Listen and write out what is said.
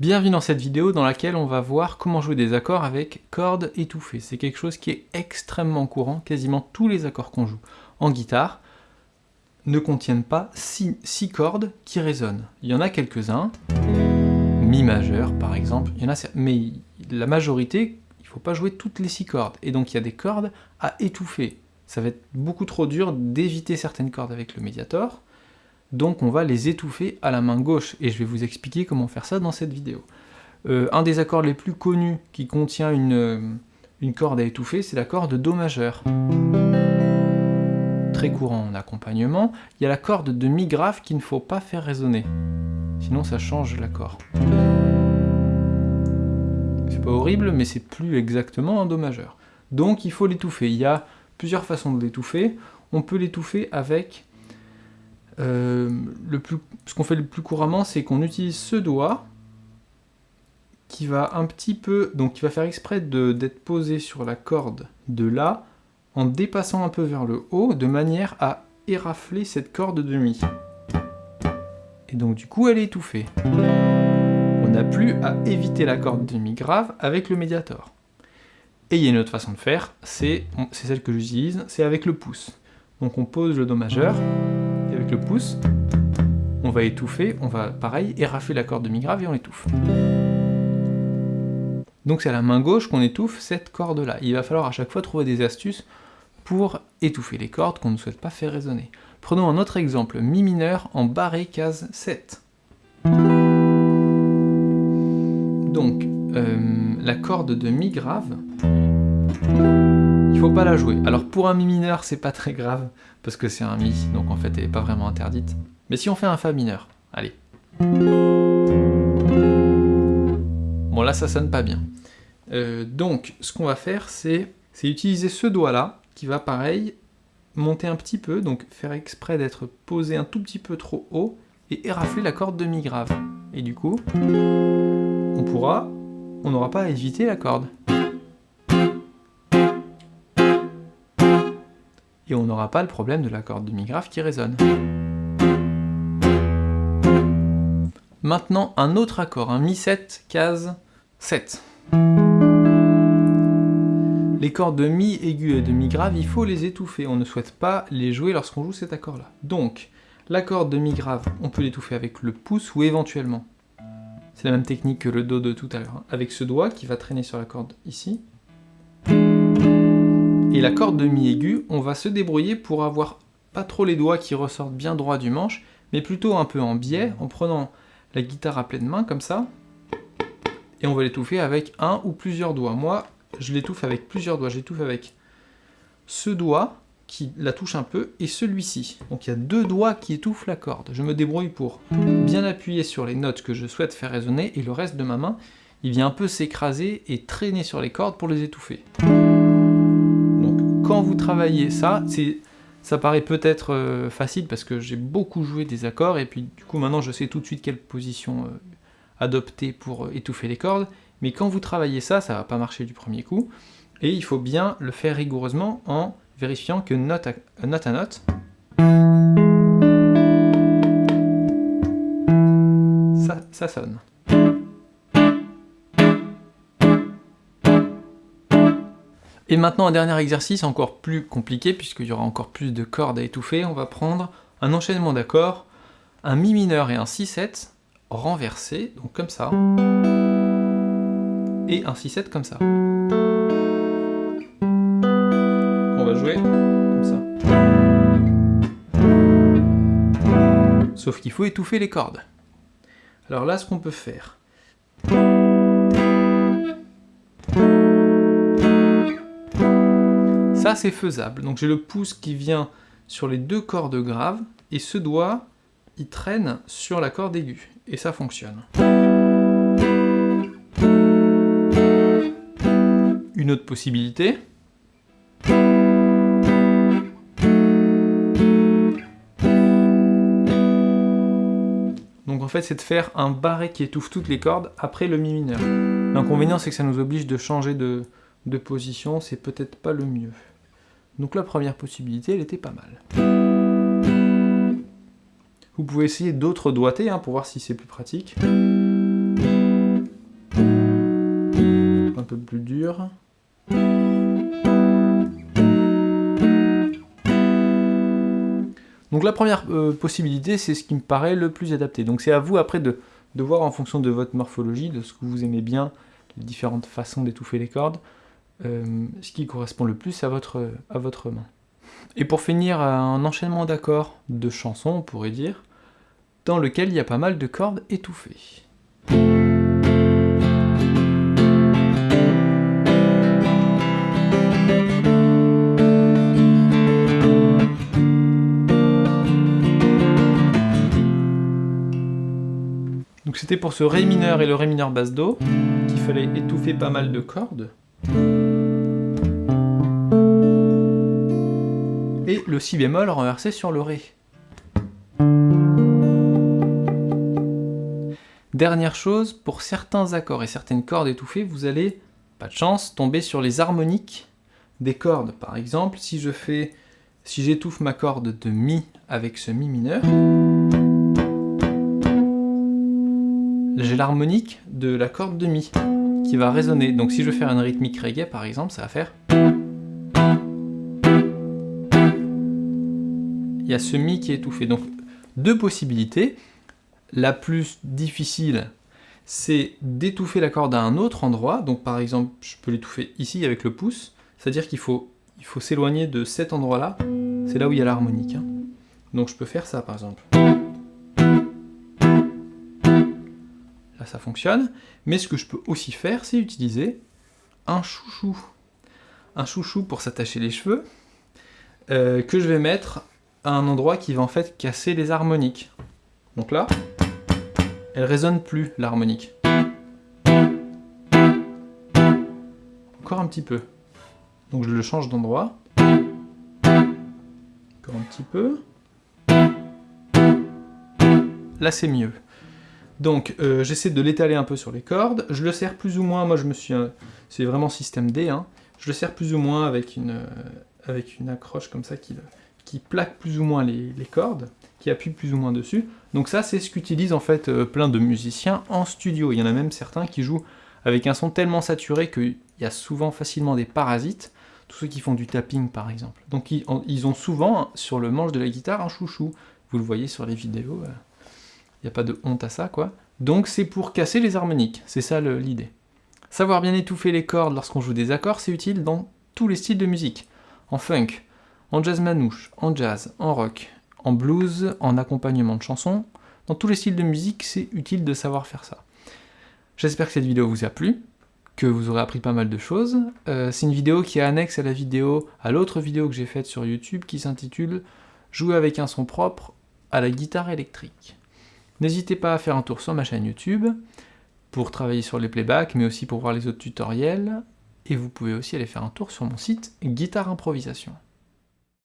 Bienvenue dans cette vidéo dans laquelle on va voir comment jouer des accords avec cordes étouffées. C'est quelque chose qui est extrêmement courant, quasiment tous les accords qu'on joue en guitare ne contiennent pas 6 cordes qui résonnent. Il y en a quelques-uns, Mi majeur par exemple, mais la majorité, il ne faut pas jouer toutes les 6 cordes, et donc il y a des cordes à étouffer. Ça va être beaucoup trop dur d'éviter certaines cordes avec le médiator, donc on va les étouffer à la main gauche, et je vais vous expliquer comment faire ça dans cette vidéo. Euh, un des accords les plus connus qui contient une, euh, corde à étouffer, c'est l'accord de Do majeur. Très courant en accompagnement. Il y a la corde de Mi grave qu'il ne faut pas faire résonner, sinon ça change l'accord. C'est pas horrible, mais c'est plus exactement un Do majeur. Donc il faut l'étouffer. Il y a plusieurs façons de l'étouffer. On peut l'étouffer avec euh, ce qu'on fait le plus couramment, c'est qu'on utilise ce doigt qui va un petit peu, donc qui va faire exprès d'être posé sur la corde de La, en dépassant un peu vers le haut, de manière à érafler cette corde de Mi. Et donc du coup, elle est étouffée. On n'a plus à éviter la corde de Mi grave avec le médiator. Et il y a une autre façon de faire, c'est celle que j'utilise, c'est avec le pouce. Donc on pose le Do majeur, avec le pouce, on va étouffer, on va, pareil, érafler la corde de mi grave et on l'étouffe. Donc c'est à la main gauche qu'on étouffe cette corde-là. Il va falloir à chaque fois trouver des astuces pour étouffer les cordes qu'on ne souhaite pas faire résonner. Prenons un autre exemple, Mi mineur en barré case 7. Donc, euh, la corde de Mi grave, faut pas la jouer. Alors pour un Mi mineur, c'est pas très grave, parce que c'est un Mi, donc en fait elle est pas vraiment interdite. Mais si on fait un Fa mineur, allez. Bon là ça sonne pas bien. Euh, donc ce qu'on va faire c'est utiliser ce doigt-là, qui va pareil, monter un petit peu, donc faire exprès d'être posé un tout petit peu trop haut, et érafler la corde de Mi grave. Et du coup, on pourra, on n'aura pas à éviter la corde. Et on n'aura pas le problème de la corde de mi grave qui résonne. Maintenant, un autre accord, un Mi7, case 7. Les cordes de Mi aigu et de Mi grave, il faut les étouffer, on ne souhaite pas les jouer lorsqu'on joue cet accord-là. Donc, la corde de Mi grave, on peut l'étouffer avec le pouce ou éventuellement. C'est la même technique que le Do de tout à l'heure, hein. avec ce doigt qui va traîner sur la corde ici. Et la corde de mi aigu, on va se débrouiller pour avoir pas trop les doigts qui ressortent bien droit du manche, mais plutôt un peu en biais, en prenant la guitare à pleine main, comme ça, et on va l'étouffer avec un ou plusieurs doigts. Moi, je l'étouffe avec plusieurs doigts, j'étouffe avec ce doigt, qui la touche un peu, et celui-ci. Donc il y a deux doigts qui étouffent la corde. Je me débrouille pour bien appuyer sur les notes que je souhaite faire résonner, et le reste de ma main, il vient un peu s'écraser et traîner sur les cordes pour les étouffer quand vous travaillez ça, ça paraît peut-être euh, facile parce que j'ai beaucoup joué des accords et puis du coup maintenant je sais tout de suite quelle position euh, adopter pour euh, étouffer les cordes, mais quand vous travaillez ça, ça va pas marcher du premier coup, et il faut bien le faire rigoureusement en vérifiant que note à note, ça sonne. Et maintenant un dernier exercice encore plus compliqué, puisqu'il y aura encore plus de cordes à étouffer, on va prendre un enchaînement d'accords, un Mi mineur et un Si7 renversés, donc comme ça, et un Si7 comme ça. On va jouer comme ça. Sauf qu'il faut étouffer les cordes. Alors là, ce qu'on peut faire, Ça, c'est faisable. Donc j'ai le pouce qui vient sur les deux cordes graves, et ce doigt, il traîne sur la corde aiguë. Et ça fonctionne. Une autre possibilité, Donc en fait, c'est de faire un barré qui étouffe toutes les cordes après le mi mineur. L'inconvénient, c'est que ça nous oblige de changer de, de position, c'est peut-être pas le mieux. Donc la première possibilité, elle était pas mal. Vous pouvez essayer d'autres doigtés hein, pour voir si c'est plus pratique. peu plus dur. Donc la première euh, possibilité, c'est ce qui me paraît le plus adapté. Donc c'est à vous après de, voir en fonction de votre morphologie, de ce que vous aimez bien, les différentes façons d'étouffer les cordes, euh, ce qui correspond le plus à votre, à votre main. Et pour finir, un enchaînement d'accords de chansons, on pourrait dire, dans lequel il y a pas mal de cordes étouffées. Donc c'était pour ce Ré mineur et le Ré mineur basse Do qu'il fallait étouffer pas mal de cordes. Et le Si bémol renversé sur le Ré. Dernière chose, pour certains accords et certaines cordes étouffées, vous allez, pas de chance, tomber sur les harmoniques des cordes. Par exemple, si je fais, si j'étouffe ma corde de Mi avec ce Mi mineur, j'ai l'harmonique de la corde de Mi qui va résonner. Donc si je faire une rythmique reggae par exemple, ça va faire... Il y a ce Mi qui est étouffé. Donc deux possibilités. La plus difficile, c'est d'étouffer la corde à un autre endroit. Donc par exemple, je peux l'étouffer ici avec le pouce. C'est-à-dire qu'il faut il faut s'éloigner de cet endroit-là. C'est là où il y a l'harmonique. Hein. Donc je peux faire ça par exemple. Là, ça fonctionne. Mais ce que je peux aussi faire, c'est utiliser un chouchou. Un chouchou pour s'attacher les cheveux, euh, que je vais mettre à un endroit qui va en fait casser les harmoniques. Donc là, elle résonne plus, l'harmonique. Encore un petit peu. Donc je le change d'endroit. Encore un petit peu. Là c'est mieux. Donc euh, j'essaie de l'étaler un peu sur les cordes, je le serre plus ou moins, moi je me suis... c'est vraiment système D, hein. je le serre plus ou moins avec une, euh, avec une accroche comme ça qui, qui plaque plus ou moins les, cordes, qui appuie plus ou moins dessus. Donc ça c'est ce qu'utilisent en fait euh, plein de musiciens en studio, il y en a même certains qui jouent avec un son tellement saturé qu'il y a souvent facilement des parasites, tous ceux qui font du tapping par exemple. Donc ils, ils ont souvent sur le manche de la guitare un chouchou, vous le voyez sur les vidéos, il n'y a pas de honte à ça, quoi. Donc c'est pour casser les harmoniques, c'est ça l'idée. Savoir bien étouffer les cordes lorsqu'on joue des accords, c'est utile dans tous les styles de musique. En funk, en jazz manouche, en jazz, en rock, en blues, en accompagnement de chansons. Dans tous les styles de musique, c'est utile de savoir faire ça. J'espère que cette vidéo vous a plu, que vous aurez appris pas mal de choses. Euh, c'est une vidéo qui est annexe à la vidéo, à l'autre vidéo que j'ai faite sur YouTube qui s'intitule « Jouer avec un son propre à la guitare électrique ». N'hésitez pas à faire un tour sur ma chaîne YouTube pour travailler sur les playbacks, mais aussi pour voir les autres tutoriels. Et vous pouvez aussi aller faire un tour sur mon site Guitare Improvisation.